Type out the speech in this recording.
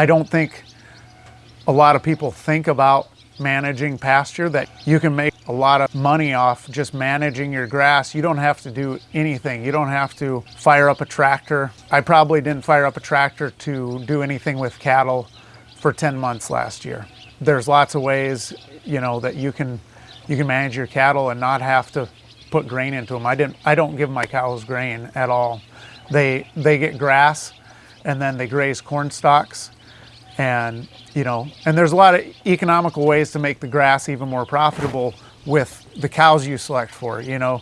I don't think a lot of people think about managing pasture that you can make a lot of money off just managing your grass. You don't have to do anything. You don't have to fire up a tractor. I probably didn't fire up a tractor to do anything with cattle for 10 months last year. There's lots of ways, you know, that you can you can manage your cattle and not have to put grain into them. I didn't I don't give my cows grain at all. They they get grass and then they graze corn stalks and you know and there's a lot of economical ways to make the grass even more profitable with the cows you select for you know